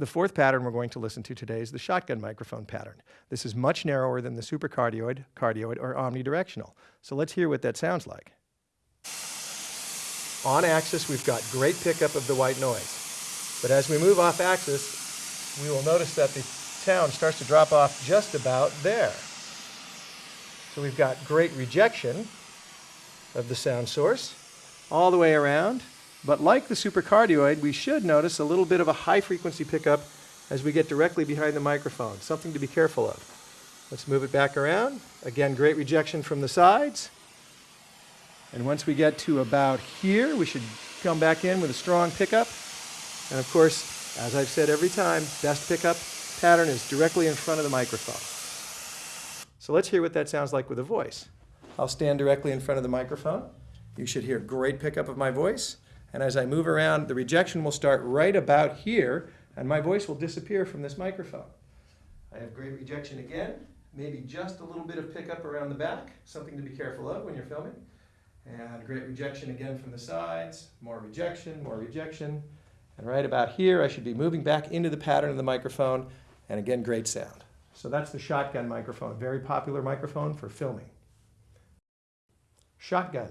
The fourth pattern we're going to listen to today is the shotgun microphone pattern. This is much narrower than the supercardioid, cardioid, or omnidirectional. So let's hear what that sounds like. On axis, we've got great pickup of the white noise. But as we move off axis, we will notice that the sound starts to drop off just about there. So we've got great rejection of the sound source all the way around. But like the supercardioid, we should notice a little bit of a high frequency pickup as we get directly behind the microphone, something to be careful of. Let's move it back around. Again, great rejection from the sides. And once we get to about here, we should come back in with a strong pickup. And of course, as I've said every time, best pickup pattern is directly in front of the microphone. So let's hear what that sounds like with a voice. I'll stand directly in front of the microphone. You should hear great pickup of my voice. And as I move around, the rejection will start right about here, and my voice will disappear from this microphone. I have great rejection again, maybe just a little bit of pickup around the back, something to be careful of when you're filming. And great rejection again from the sides, more rejection, more rejection. And right about here, I should be moving back into the pattern of the microphone, and again, great sound. So that's the shotgun microphone, very popular microphone for filming. Shotgun.